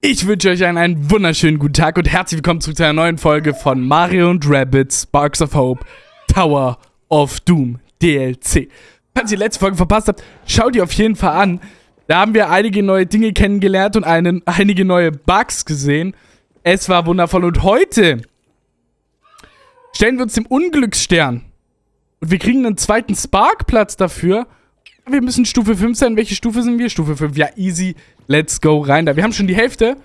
Ich wünsche euch einen, einen, wunderschönen guten Tag und herzlich willkommen zu einer neuen Folge von Mario und Rabbit Sparks of Hope Tower of Doom DLC. Falls ihr die letzte Folge verpasst habt, schaut ihr auf jeden Fall an. Da haben wir einige neue Dinge kennengelernt und einen, einige neue Bugs gesehen. Es war wundervoll und heute stellen wir uns dem Unglücksstern. Und wir kriegen einen zweiten Sparkplatz dafür. Wir müssen Stufe 5 sein. Welche Stufe sind wir? Stufe 5. Ja, easy. Let's go rein da. Wir haben schon die Hälfte.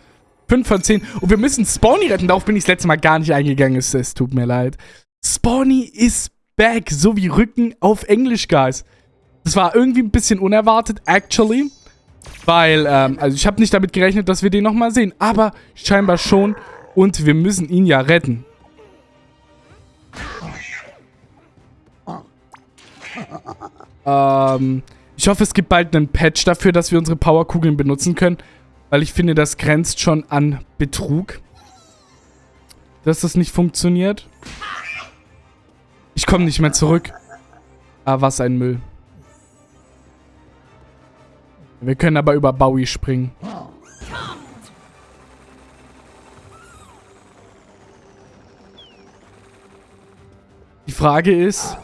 5 von 10. Und wir müssen Spawny retten. Darauf bin ich das letzte Mal gar nicht eingegangen. Es, es tut mir leid. Spawny is back. So wie Rücken auf Englisch, guys. Das war irgendwie ein bisschen unerwartet, actually. Weil, ähm, also ich habe nicht damit gerechnet, dass wir den nochmal sehen. Aber scheinbar schon. Und wir müssen ihn ja retten. Ähm, ich hoffe, es gibt bald einen Patch dafür, dass wir unsere Powerkugeln benutzen können. Weil ich finde, das grenzt schon an Betrug. Dass das nicht funktioniert. Ich komme nicht mehr zurück. Ah, was ein Müll. Wir können aber über Bowie springen. Die Frage ist...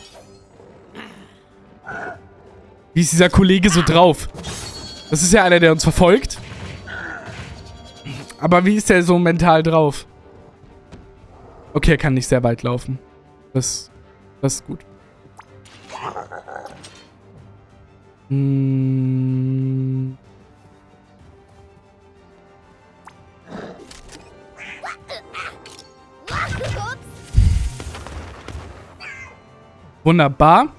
Wie ist dieser Kollege so drauf? Das ist ja einer, der uns verfolgt. Aber wie ist der so mental drauf? Okay, er kann nicht sehr weit laufen. Das, das ist gut. Hm. Wunderbar.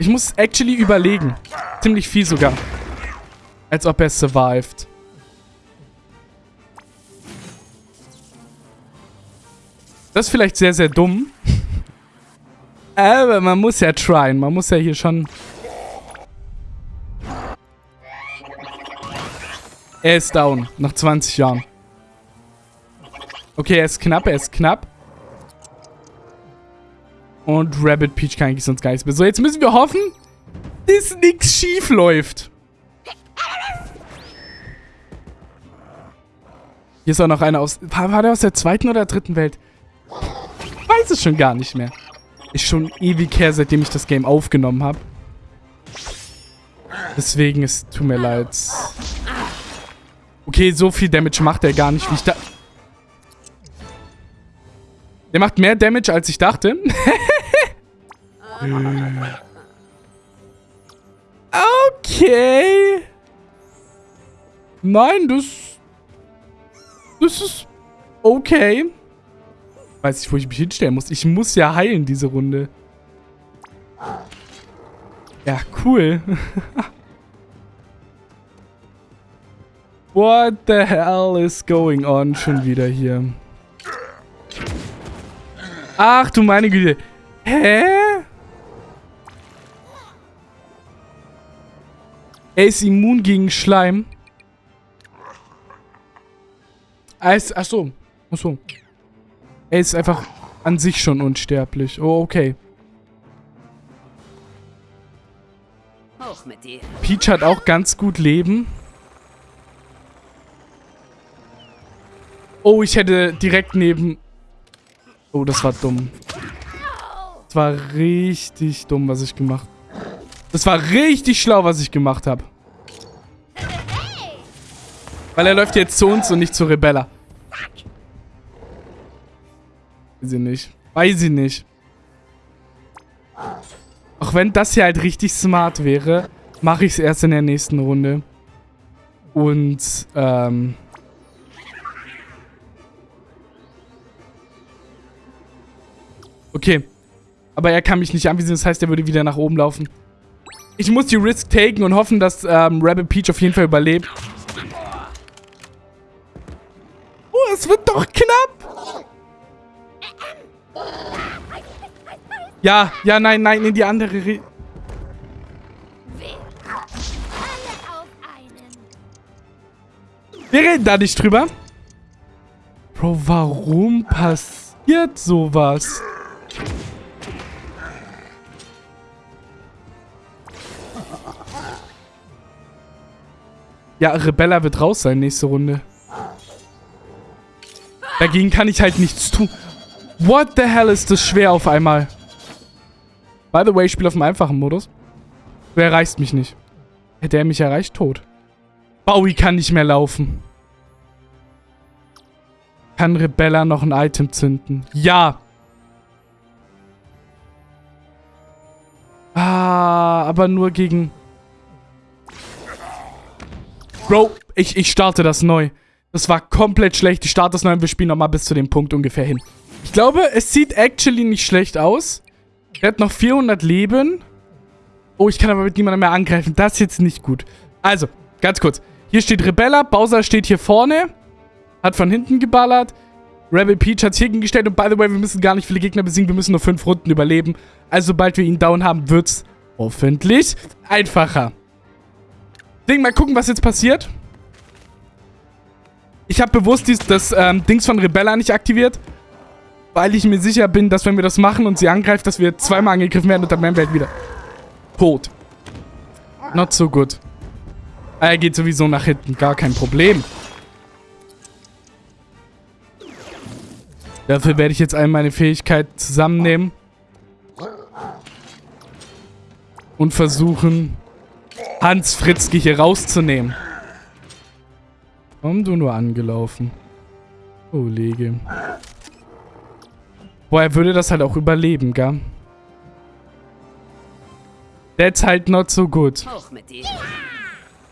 Ich muss actually überlegen. Ziemlich viel sogar. Als ob er survived. Das ist vielleicht sehr, sehr dumm. Aber man muss ja tryen. Man muss ja hier schon... Er ist down. Nach 20 Jahren. Okay, er ist knapp. Er ist knapp. Und Rabbit Peach kann eigentlich sonst gar nichts mehr. So, jetzt müssen wir hoffen, dass nichts schief läuft. Hier ist auch noch einer aus... War, war der aus der zweiten oder dritten Welt? Ich weiß es schon gar nicht mehr. Ist schon ewig her, seitdem ich das Game aufgenommen habe. Deswegen, es tut mir leid. Okay, so viel Damage macht er gar nicht, wie ich da... Der macht mehr Damage, als ich dachte. okay. Nein, das... Das ist okay. Weiß ich, wo ich mich hinstellen muss. Ich muss ja heilen, diese Runde. Ja, cool. What the hell is going on schon wieder hier? Ach du meine Güte. Hä? Er ist immun gegen Schleim. Er ist, ach so. Ach so. Er ist einfach an sich schon unsterblich. Oh, okay. Peach hat auch ganz gut Leben. Oh, ich hätte direkt neben Oh, das war dumm. Das war richtig dumm, was ich gemacht habe. Das war richtig schlau, was ich gemacht habe. Weil er läuft jetzt zu uns und nicht zu Rebella. Weiß ich nicht. Weiß ich nicht. Auch wenn das hier halt richtig smart wäre, mache ich es erst in der nächsten Runde. Und, ähm... Okay. Aber er kann mich nicht anvisieren, das heißt, er würde wieder nach oben laufen. Ich muss die Risk taken und hoffen, dass ähm, Rabbit Peach auf jeden Fall überlebt. Es wird doch knapp. Ja, ja, nein, nein, in die andere Re Wir reden da nicht drüber. Bro, warum passiert sowas? Ja, Rebella wird raus sein nächste Runde. Dagegen kann ich halt nichts tun. What the hell ist das schwer auf einmal? By the way, ich spiele auf dem einfachen Modus. Wer erreicht mich nicht? Hätte er mich erreicht, tot. Bowie kann nicht mehr laufen. Kann Rebella noch ein Item zünden? Ja. Ah, aber nur gegen... Bro, ich, ich starte das neu. Das war komplett schlecht. Das neu und wir spielen nochmal bis zu dem Punkt ungefähr hin. Ich glaube, es sieht actually nicht schlecht aus. Er hat noch 400 Leben. Oh, ich kann aber mit niemandem mehr angreifen. Das ist jetzt nicht gut. Also, ganz kurz. Hier steht Rebella. Bowser steht hier vorne. Hat von hinten geballert. Rebel Peach hat es hier gestellt. Und by the way, wir müssen gar nicht viele Gegner besiegen. Wir müssen nur fünf Runden überleben. Also, sobald wir ihn down haben, wird es hoffentlich einfacher. Ding, mal gucken, was jetzt passiert. Ich habe bewusst dies, das ähm, Dings von Rebella nicht aktiviert. Weil ich mir sicher bin, dass wenn wir das machen und sie angreift, dass wir zweimal angegriffen werden und dann werden wir halt wieder tot. Not so good. Er geht sowieso nach hinten, gar kein Problem. Dafür werde ich jetzt all meine Fähigkeit zusammennehmen. Und versuchen, Hans Fritzke hier rauszunehmen. Warum du nur angelaufen? Kollege. Boah, er würde das halt auch überleben, gell? That's halt not so good.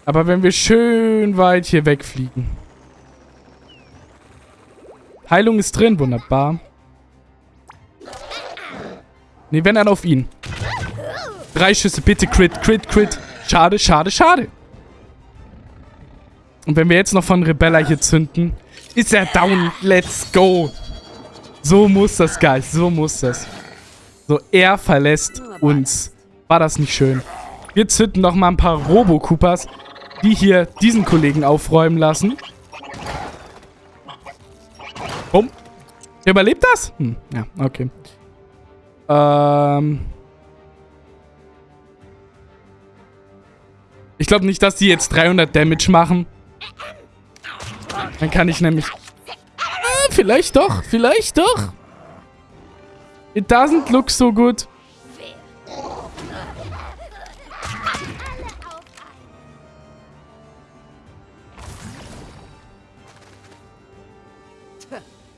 Aber wenn wir schön weit hier wegfliegen. Heilung ist drin, wunderbar. Ne, wenn dann auf ihn. Drei Schüsse, bitte Crit, Crit, Crit. Schade, schade, schade. Und wenn wir jetzt noch von Rebella hier zünden, ist er down. Let's go. So muss das, Guys. So muss das. So, er verlässt uns. War das nicht schön? Wir zünden noch mal ein paar Robo-Koopas, die hier diesen Kollegen aufräumen lassen. Bumm. Der überlebt das? Hm, ja, okay. Ähm... Ich glaube nicht, dass die jetzt 300 Damage machen. Dann kann ich nämlich... Ah, vielleicht doch, vielleicht doch. It doesn't look so good.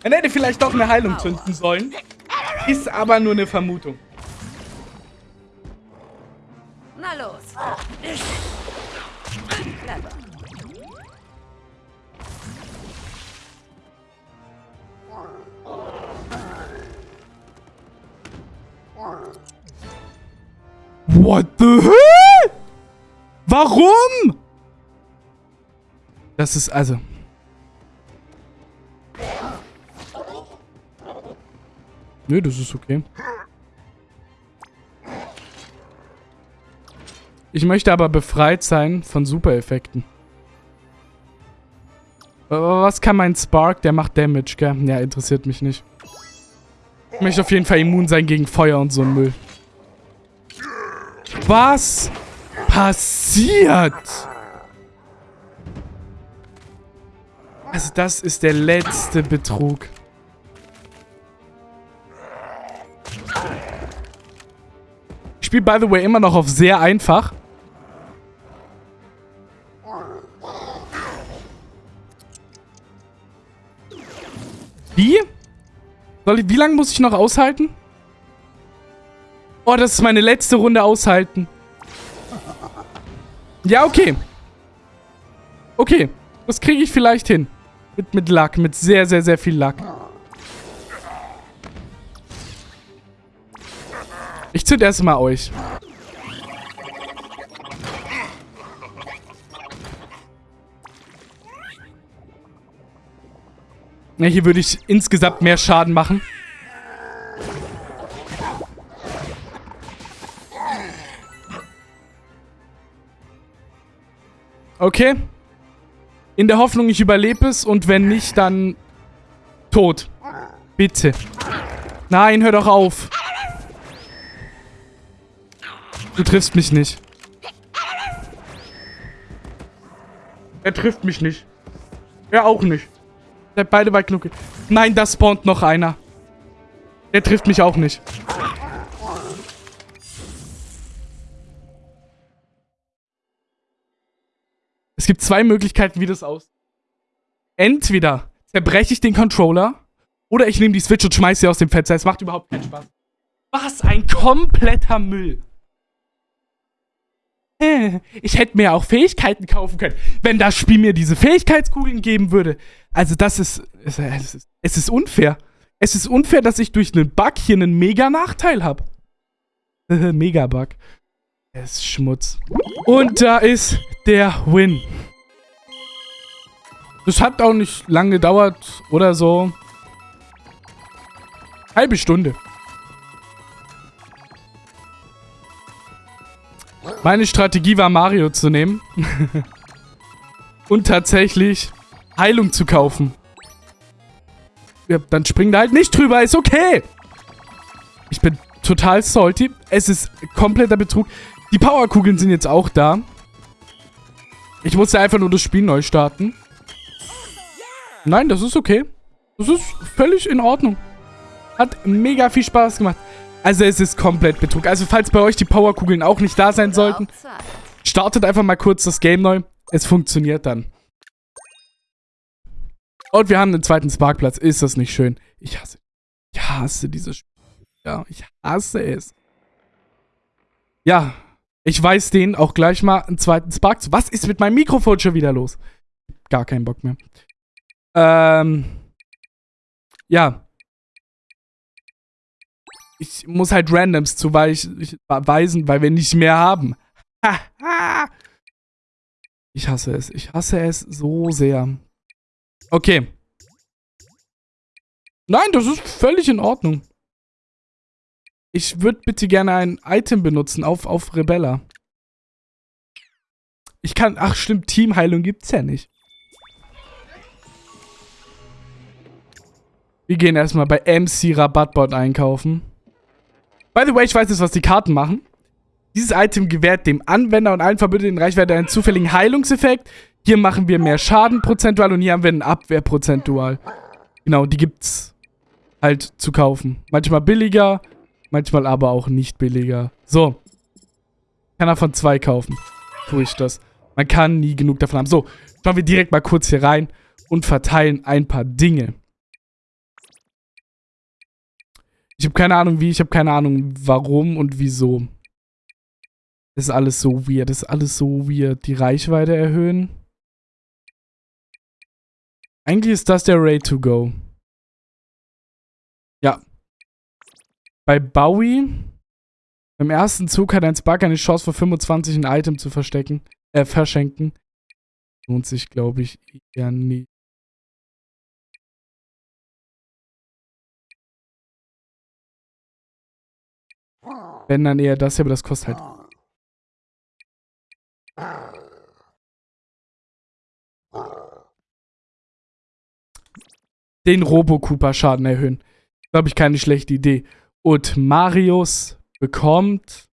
Man hätte vielleicht doch eine Heilung zünden sollen. Ist aber nur eine Vermutung. Na los. Clever. What the hell? Warum? Das ist also... Nö, das ist okay. Ich möchte aber befreit sein von Super-Effekten. Was kann mein Spark? Der macht Damage, gell? Ja, interessiert mich nicht. Ich möchte auf jeden Fall immun sein gegen Feuer und so ein Müll. Was passiert? Also das ist der letzte Betrug. Ich spiele, by the way, immer noch auf sehr einfach. Wie? Soll ich, wie lange muss ich noch aushalten? Oh, das ist meine letzte Runde aushalten. Ja, okay. Okay. Das kriege ich vielleicht hin. Mit, mit Luck. Mit sehr, sehr, sehr viel Luck. Ich zünd erstmal euch. Ja, hier würde ich insgesamt mehr Schaden machen. Okay. In der Hoffnung, ich überlebe es und wenn nicht, dann tot. Bitte. Nein, hör doch auf. Du triffst mich nicht. Er trifft mich nicht. Er auch nicht. Seid beide weit genug. Nein, da spawnt noch einer. Der trifft mich auch nicht. Gibt zwei Möglichkeiten, wie das aussieht. Entweder zerbreche ich den Controller oder ich nehme die Switch und schmeiße sie aus dem Fenster. Es macht überhaupt keinen Spaß. Was ein kompletter Müll. Äh, ich hätte mir auch Fähigkeiten kaufen können, wenn das Spiel mir diese Fähigkeitskugeln geben würde. Also das ist, es ist, es ist unfair. Es ist unfair, dass ich durch einen Bug hier einen Mega-Nachteil habe. Mega-Bug. Es ist Schmutz. Und da ist der Win. Das hat auch nicht lange gedauert oder so. Halbe Stunde. Meine Strategie war, Mario zu nehmen. Und tatsächlich Heilung zu kaufen. Ja, dann springen da halt nicht drüber, ist okay. Ich bin total salty. Es ist kompletter Betrug. Die Powerkugeln sind jetzt auch da. Ich musste einfach nur das Spiel neu starten. Nein, das ist okay. Das ist völlig in Ordnung. Hat mega viel Spaß gemacht. Also es ist komplett Betrug. Also falls bei euch die Powerkugeln auch nicht da sein sollten, startet einfach mal kurz das Game neu. Es funktioniert dann. Und wir haben einen zweiten Sparkplatz. Ist das nicht schön? Ich hasse, ich hasse dieses Spiel. Ja, ich hasse es. Ja, ich weiß den auch gleich mal einen zweiten Spark zu. Was ist mit meinem Mikrofon schon wieder los? Gar keinen Bock mehr. Ähm. Ja ich muss halt Randoms zuweisen, weil wir nicht mehr haben. ich hasse es. Ich hasse es so sehr. Okay. Nein, das ist völlig in Ordnung. Ich würde bitte gerne ein Item benutzen auf, auf Rebella. Ich kann... Ach stimmt, Teamheilung gibt's ja nicht. Wir gehen erstmal bei MC Rabattbot einkaufen. By the way, ich weiß jetzt, was die Karten machen. Dieses Item gewährt dem Anwender und allen Verbündeten Reichweite einen zufälligen Heilungseffekt. Hier machen wir mehr Schaden prozentual und hier haben wir einen Abwehr prozentual. Genau, die gibt's halt zu kaufen. Manchmal billiger, manchmal aber auch nicht billiger. So. Kann davon zwei kaufen. Tue ich das. Man kann nie genug davon haben. So, schauen wir direkt mal kurz hier rein und verteilen ein paar Dinge. Ich habe keine Ahnung wie, ich habe keine Ahnung warum und wieso. Das ist alles so weird, das ist alles so weird. Die Reichweite erhöhen. Eigentlich ist das der Ray to go. Ja. Bei Bowie, beim ersten Zug hat ein Spark eine Chance für 25 ein Item zu verstecken, äh, verschenken. Lohnt sich, glaube ich, eher nicht. Wenn dann eher das, aber das kostet halt. Den Robo-Cooper-Schaden erhöhen. Glaube ich, keine schlechte Idee. Und Marius bekommt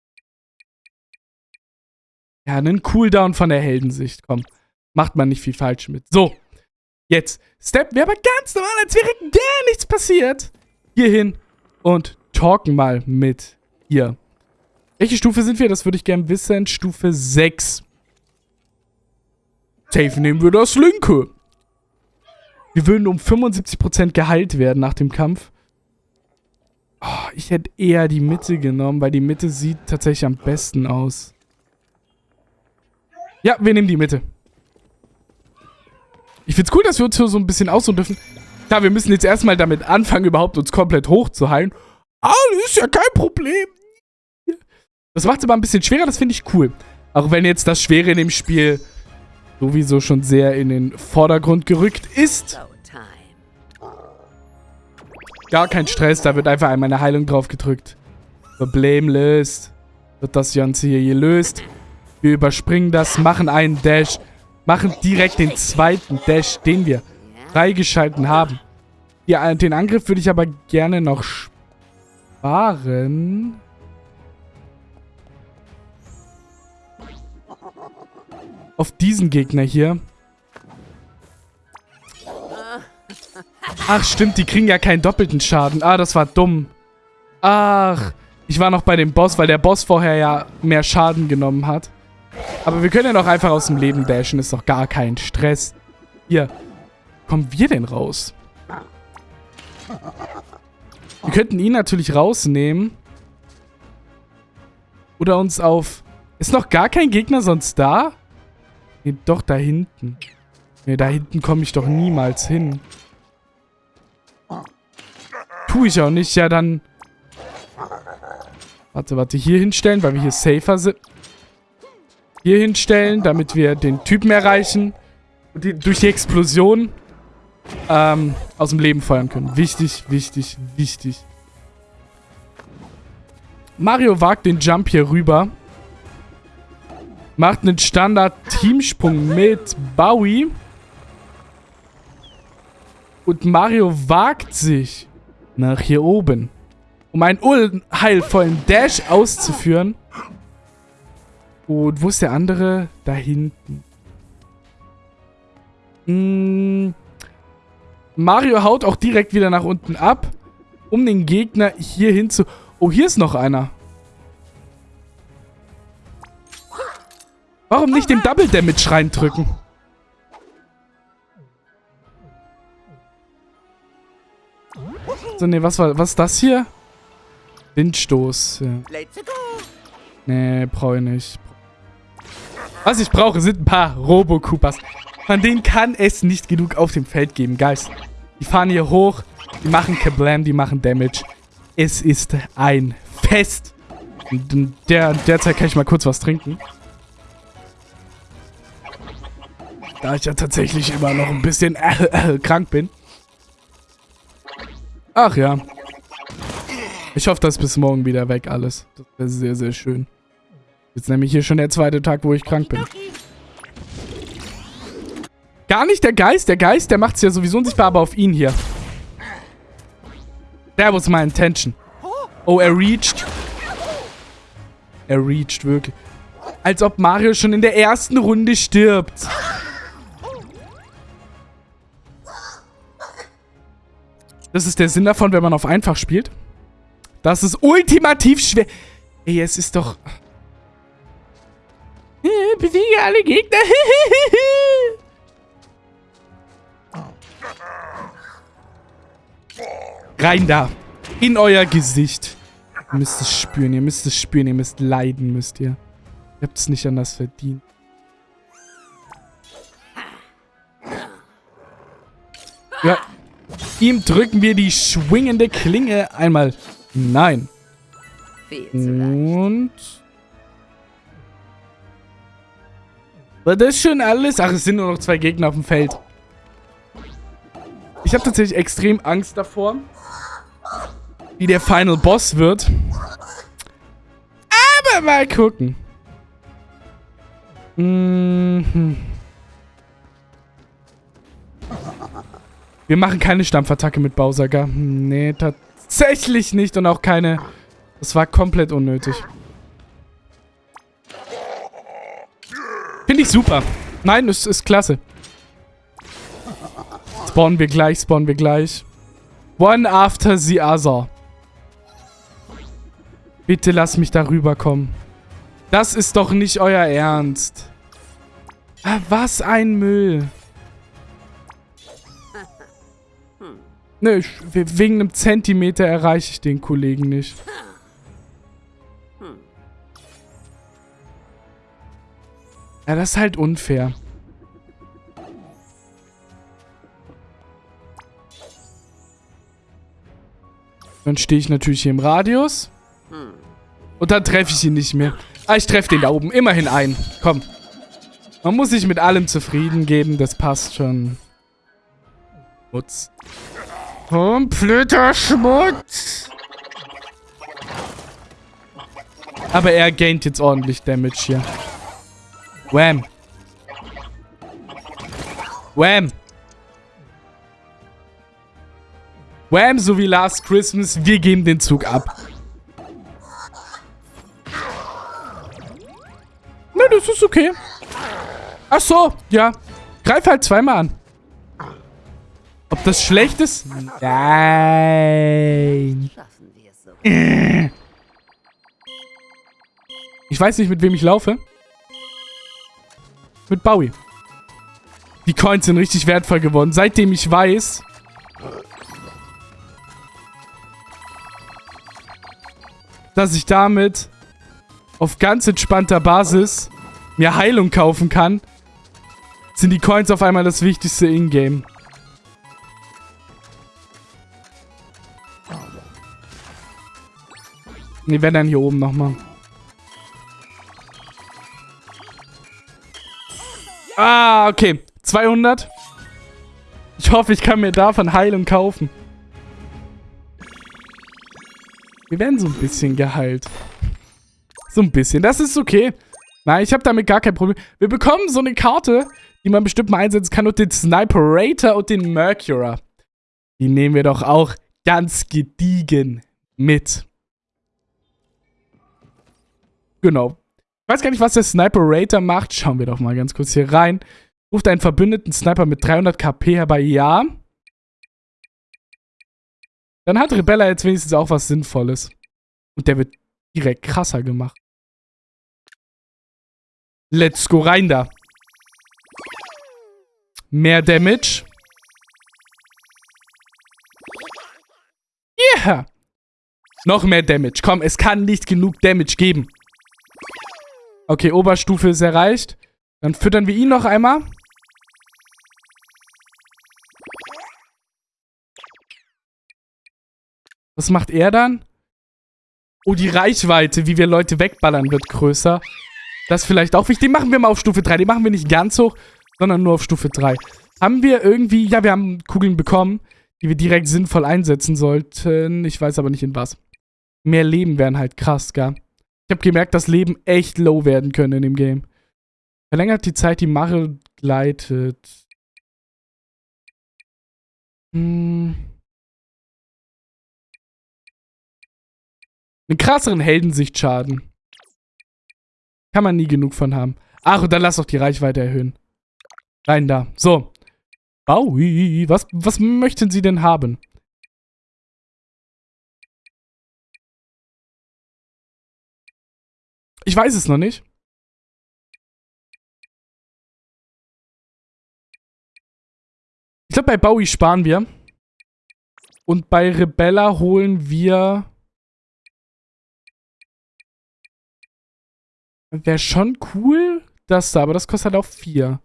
ja, einen Cooldown von der Heldensicht. Komm, macht man nicht viel falsch mit. So, jetzt steppen wir aber ganz normal, als wäre gar nichts passiert. Hier hin und talken mal mit hier. Welche Stufe sind wir? Das würde ich gerne wissen. Stufe 6. Safe nehmen wir das linke. Wir würden um 75% geheilt werden nach dem Kampf. Oh, ich hätte eher die Mitte genommen, weil die Mitte sieht tatsächlich am besten aus. Ja, wir nehmen die Mitte. Ich find's cool, dass wir uns hier so ein bisschen ausruhen dürfen. Klar, wir müssen jetzt erstmal damit anfangen, überhaupt uns komplett hochzuheilen. Ah, das ist ja kein Problem. Das macht es aber ein bisschen schwerer, das finde ich cool. Auch wenn jetzt das Schwere in dem Spiel sowieso schon sehr in den Vordergrund gerückt ist. Gar kein Stress, da wird einfach einmal eine Heilung drauf gedrückt. Problem löst. Wird das Ganze hier gelöst. Wir überspringen das, machen einen Dash. Machen direkt den zweiten Dash, den wir freigeschalten haben. Ja, den Angriff würde ich aber gerne noch sparen. auf diesen Gegner hier. Ach, stimmt, die kriegen ja keinen doppelten Schaden. Ah, das war dumm. Ach, ich war noch bei dem Boss, weil der Boss vorher ja mehr Schaden genommen hat. Aber wir können ja doch einfach aus dem Leben dashen. Ist doch gar kein Stress. Hier. Kommen wir denn raus? Wir könnten ihn natürlich rausnehmen. Oder uns auf... Ist noch gar kein Gegner sonst da? Nee, doch, da hinten. Nee, da hinten komme ich doch niemals hin. Tue ich auch nicht. Ja, dann... Warte, warte. Hier hinstellen, weil wir hier safer sind. Hier hinstellen, damit wir den Typen erreichen. Und die, durch die Explosion ähm, aus dem Leben feuern können. Wichtig, wichtig, wichtig. Mario wagt den Jump hier rüber. Macht einen Standard-Teamsprung mit Bowie. Und Mario wagt sich nach hier oben. Um einen unheilvollen Dash auszuführen. Und wo ist der andere? Da hinten. Hm. Mario haut auch direkt wieder nach unten ab, um den Gegner hier hinzu... Oh, hier ist noch einer. Warum nicht den Double Damage reindrücken? So, nee, was war, was ist das hier? Windstoß. Ja. Nee, brauche ich nicht. Was ich brauche, sind ein paar Robo-Koopas. Von denen kann es nicht genug auf dem Feld geben, Guys. Die fahren hier hoch, die machen Kablam, die machen Damage. Es ist ein Fest. Und der, derzeit kann ich mal kurz was trinken. Da ich ja tatsächlich immer noch ein bisschen äh, äh, krank bin. Ach ja. Ich hoffe, das ist bis morgen wieder weg alles. Das wäre sehr, sehr schön. Jetzt nämlich hier schon der zweite Tag, wo ich krank bin. Gar nicht der Geist. Der Geist, der macht es ja sowieso unsichtbar, aber auf ihn hier. That was my intention. Oh, er reached. Er reached wirklich. Als ob Mario schon in der ersten Runde stirbt. Das ist der Sinn davon, wenn man auf einfach spielt. Das ist ultimativ schwer. Ey, es ist doch... Besiege alle Gegner. Rein da. In euer Gesicht. Ihr müsst es spüren, ihr müsst es spüren, ihr müsst leiden, müsst ihr. Ihr habt es nicht anders verdient. Ja. Ihm drücken wir die schwingende Klinge einmal. Nein. Und... War das schon alles? Ach, es sind nur noch zwei Gegner auf dem Feld. Ich habe tatsächlich extrem Angst davor, wie der Final Boss wird. Aber mal gucken. Mhm. Wir machen keine Stampfattacke mit Bowser, gell? Nee, tatsächlich nicht. Und auch keine... Das war komplett unnötig. Finde ich super. Nein, es ist klasse. Spawnen wir gleich, spawnen wir gleich. One after the other. Bitte lass mich da rüberkommen. Das ist doch nicht euer Ernst. Ah, was ein Müll. Ne, wegen einem Zentimeter erreiche ich den Kollegen nicht. Ja, das ist halt unfair. Dann stehe ich natürlich hier im Radius. Und dann treffe ich ihn nicht mehr. Ah, ich treffe den da oben. Immerhin ein. Komm. Man muss sich mit allem zufrieden geben. Das passt schon. Schmutz. Kompletter Schmutz. Aber er gaint jetzt ordentlich Damage hier. Wham. Wham. Wham, so wie Last Christmas. Wir geben den Zug ab. Na, das ist okay. Ach so, ja. Greif halt zweimal an. Das schlecht ist? Nein. Ich weiß nicht, mit wem ich laufe. Mit Bowie. Die Coins sind richtig wertvoll geworden. Seitdem ich weiß... dass ich damit auf ganz entspannter Basis mir Heilung kaufen kann, sind die Coins auf einmal das wichtigste Ingame. Ne, wenn dann hier oben nochmal. Ah, okay. 200. Ich hoffe, ich kann mir davon Heilung kaufen. Wir werden so ein bisschen geheilt. So ein bisschen. Das ist okay. Nein, ich habe damit gar kein Problem. Wir bekommen so eine Karte, die man bestimmt mal einsetzen kann. Und den Sniperator und den Mercurer. Die nehmen wir doch auch ganz gediegen mit. Genau. Ich weiß gar nicht, was der Sniper-Rater macht. Schauen wir doch mal ganz kurz hier rein. Ruft einen verbündeten Sniper mit 300 KP herbei. Ja. Dann hat Rebella jetzt wenigstens auch was Sinnvolles. Und der wird direkt krasser gemacht. Let's go rein da. Mehr Damage. Yeah. Noch mehr Damage. Komm, es kann nicht genug Damage geben. Okay, Oberstufe ist erreicht. Dann füttern wir ihn noch einmal. Was macht er dann? Oh, die Reichweite, wie wir Leute wegballern, wird größer. Das ist vielleicht auch wichtig. Den machen wir mal auf Stufe 3. Den machen wir nicht ganz hoch, sondern nur auf Stufe 3. Haben wir irgendwie... Ja, wir haben Kugeln bekommen, die wir direkt sinnvoll einsetzen sollten. Ich weiß aber nicht in was. Mehr Leben wären halt krass, gell? Habe gemerkt, dass Leben echt low werden können in dem Game. Verlängert die Zeit, die Mache gleitet. Hm. Einen krasseren Heldensichtschaden. Kann man nie genug von haben. Ach, und dann lass doch die Reichweite erhöhen. Rein da. So. Bowie, was, was möchten Sie denn haben? Ich weiß es noch nicht. Ich glaube, bei Bowie sparen wir. Und bei Rebella holen wir... Wäre schon cool, das da, aber das kostet halt auch 4.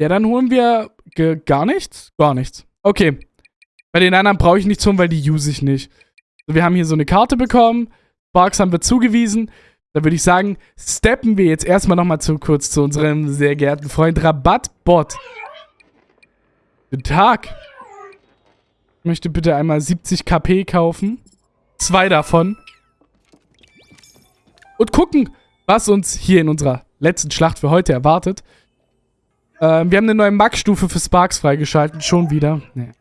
Ja, dann holen wir gar nichts? Gar nichts. Okay. Bei den anderen brauche ich nichts holen, weil die use ich nicht. Wir haben hier so eine Karte bekommen. Sparks haben wir zugewiesen. Da würde ich sagen, steppen wir jetzt erstmal nochmal zu kurz zu unserem sehr geehrten Freund Rabattbot. Guten Tag. Ich möchte bitte einmal 70 KP kaufen. Zwei davon. Und gucken, was uns hier in unserer letzten Schlacht für heute erwartet. Ähm, wir haben eine neue Max-Stufe für Sparks freigeschaltet. Schon wieder. Nee.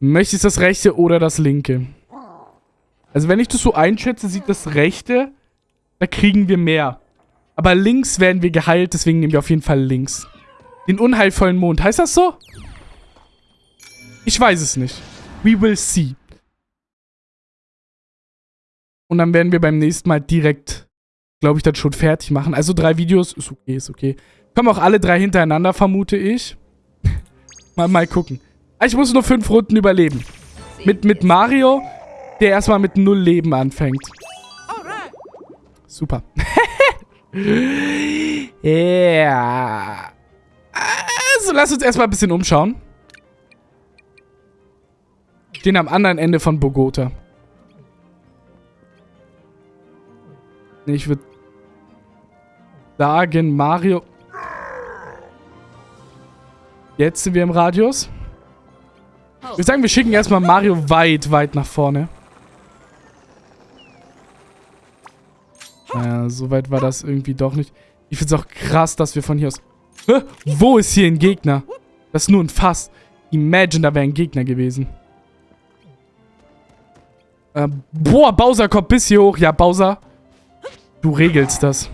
Möchtest du das rechte oder das linke? Also wenn ich das so einschätze, sieht das rechte, da kriegen wir mehr. Aber links werden wir geheilt, deswegen nehmen wir auf jeden Fall links. Den unheilvollen Mond. Heißt das so? Ich weiß es nicht. We will see. Und dann werden wir beim nächsten Mal direkt, glaube ich, das schon fertig machen. Also drei Videos, ist okay, ist okay. Kommen auch alle drei hintereinander, vermute ich. mal, mal gucken. Ah, ich muss nur fünf Runden überleben. Mit, mit Mario der erstmal mit null Leben anfängt. Super. ja. Also lass uns erstmal ein bisschen umschauen. Den am anderen Ende von Bogota. Ich würde sagen, Mario... Jetzt sind wir im Radius. Ich würde sagen, wir schicken erstmal Mario weit, weit nach vorne. Naja, so weit war das irgendwie doch nicht. Ich finde es auch krass, dass wir von hier aus... Hä? Wo ist hier ein Gegner? Das ist nur ein Fass. Imagine, da wäre ein Gegner gewesen. Äh, boah, Bowser kommt bis hier hoch. Ja, Bowser. Du regelst das.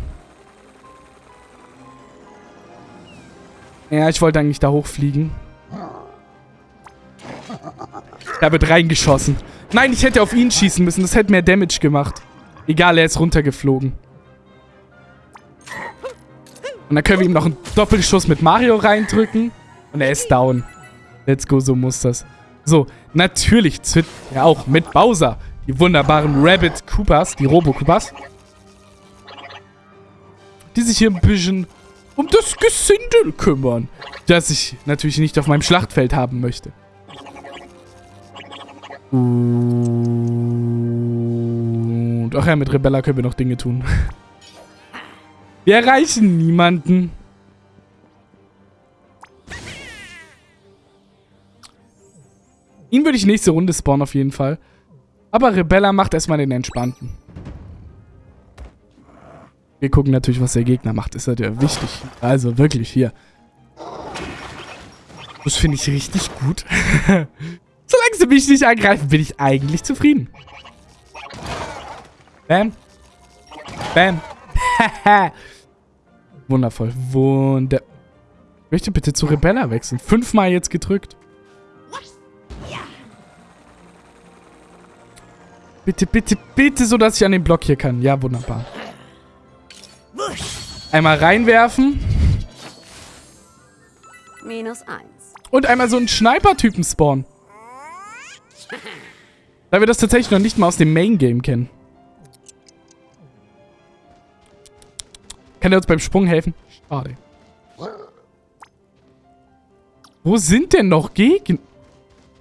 Ja, ich wollte eigentlich da hochfliegen. Da wird reingeschossen. Nein, ich hätte auf ihn schießen müssen. Das hätte mehr Damage gemacht. Egal, er ist runtergeflogen. Und dann können wir ihm noch einen Doppelschuss mit Mario reindrücken. Und er ist down. Let's go, so muss das. So, natürlich ja auch mit Bowser. Die wunderbaren Rabbit Koopas, die Robo Koopas. Die sich hier ein bisschen um das Gesindel kümmern. Das ich natürlich nicht auf meinem Schlachtfeld haben möchte. Und ach ja, mit Rebella können wir noch Dinge tun. Wir erreichen niemanden. Ihn würde ich nächste Runde spawnen auf jeden Fall. Aber Rebella macht erstmal den Entspannten. Wir gucken natürlich, was der Gegner macht. Ist halt ja wichtig. Also wirklich hier. Das finde ich richtig gut. Solange sie mich nicht angreifen, bin ich eigentlich zufrieden. Bam. Bam. Wundervoll. Wunder... Ich möchte bitte zu Rebella wechseln. Fünfmal jetzt gedrückt. Bitte, bitte, bitte, so dass ich an den Block hier kann. Ja, wunderbar. Einmal reinwerfen. Minus eins. Und einmal so einen Sniper-Typen spawnen. Da wir das tatsächlich noch nicht mal aus dem Main-Game kennen. Kann er uns beim Sprung helfen? Schade. Wo sind denn noch Gegner?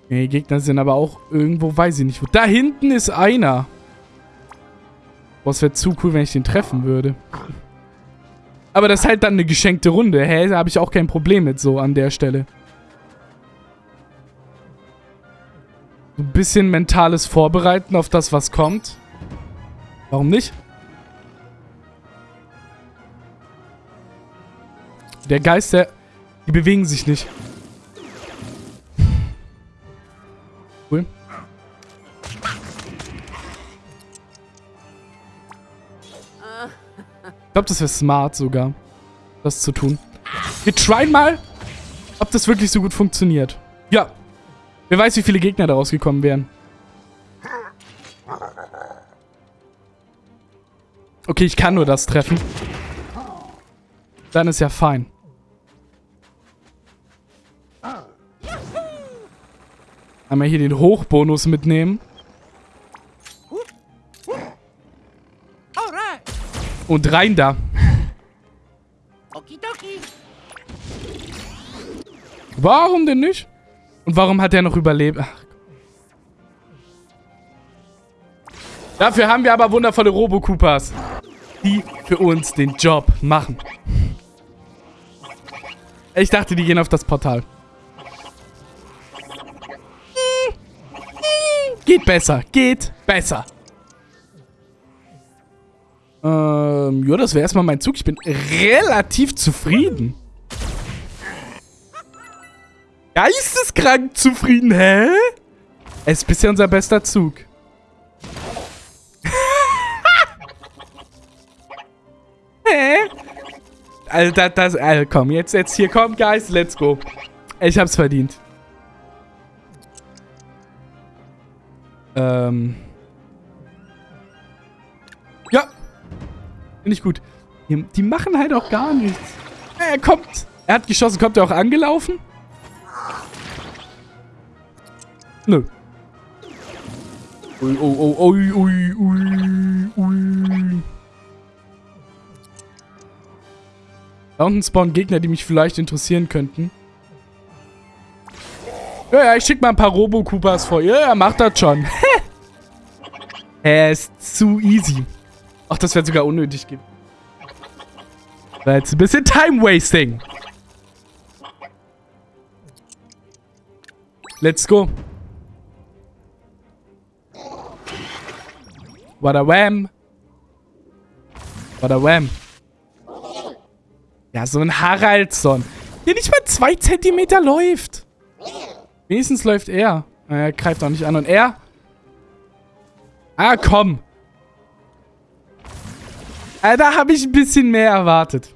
Nee, Gegner sind aber auch irgendwo, weiß ich nicht. Da hinten ist einer. Boah, es wäre zu cool, wenn ich den treffen würde. Aber das ist halt dann eine geschenkte Runde. Hä? Da habe ich auch kein Problem mit so an der Stelle. Ein bisschen mentales Vorbereiten auf das, was kommt. Warum nicht? Der Geist, der... Die bewegen sich nicht. Cool. Ich glaube, das wäre smart sogar, das zu tun. Wir tryen mal, ob das wirklich so gut funktioniert. Ja. Wer weiß, wie viele Gegner da rausgekommen wären. Okay, ich kann nur das treffen. Dann ist ja fein. Einmal hier den Hochbonus mitnehmen. Und rein da. Warum denn nicht? Und warum hat er noch überlebt? Ach. Dafür haben wir aber wundervolle Robo-Koopas, die für uns den Job machen. Ich dachte, die gehen auf das Portal. Geht besser. Geht besser. Ähm, ja, das wäre erstmal mein Zug. Ich bin relativ zufrieden. Geisteskrank zufrieden, hä? Es ist bisher unser bester Zug. hä? Also, das, das, also komm, jetzt, jetzt hier, komm, Guys, let's go. Ich hab's verdient. Ähm. Ja. Finde ich gut. Die, machen halt auch gar nichts. Er kommt. Er hat geschossen. Kommt er auch angelaufen? Nö. Ui, oh, oh, ui, ui, ui, ui. Da unten spawnen Gegner, die mich vielleicht interessieren könnten. Ja, ja, ich schick mal ein paar Robo-Koopas vor. Ja, ja, macht das schon. er ist zu easy. Ach, das wäre sogar unnötig gewesen. War jetzt ein bisschen Time-Wasting. Let's go. Wada wham. Wada wham. Ja, so ein Haraldsson. Der nicht mal zwei Zentimeter läuft. Wenigstens läuft er. Er greift auch nicht an. Und er? Ah, komm. Ah, da habe ich ein bisschen mehr erwartet.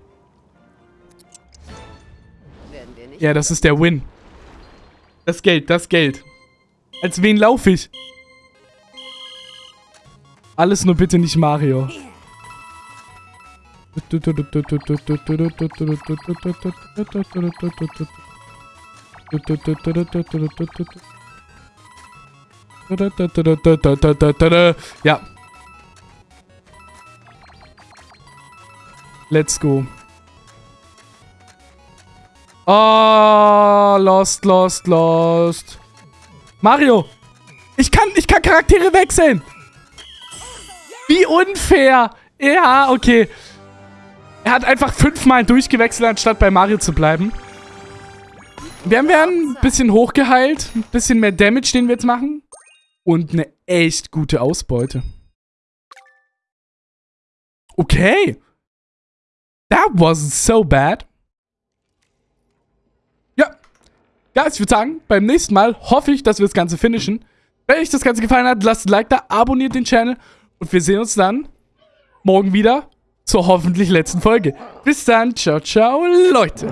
Ja, das ist der Win. Das Geld, das Geld. Als wen laufe ich? Alles nur bitte nicht Mario. Ja. Let's go. Oh, lost, lost, lost. Mario, ich kann, ich kann Charaktere wechseln. Wie unfair. Ja, okay. Er hat einfach fünfmal durchgewechselt, anstatt bei Mario zu bleiben. Wir werden ein bisschen hochgeheilt. Ein bisschen mehr Damage, den wir jetzt machen. Und eine echt gute Ausbeute. Okay. That wasn't so bad. Ja. Ja, ich würde sagen, beim nächsten Mal hoffe ich, dass wir das Ganze finishen. Wenn euch das Ganze gefallen hat, lasst ein Like da, abonniert den Channel und wir sehen uns dann morgen wieder zur hoffentlich letzten Folge. Bis dann, ciao, ciao, Leute.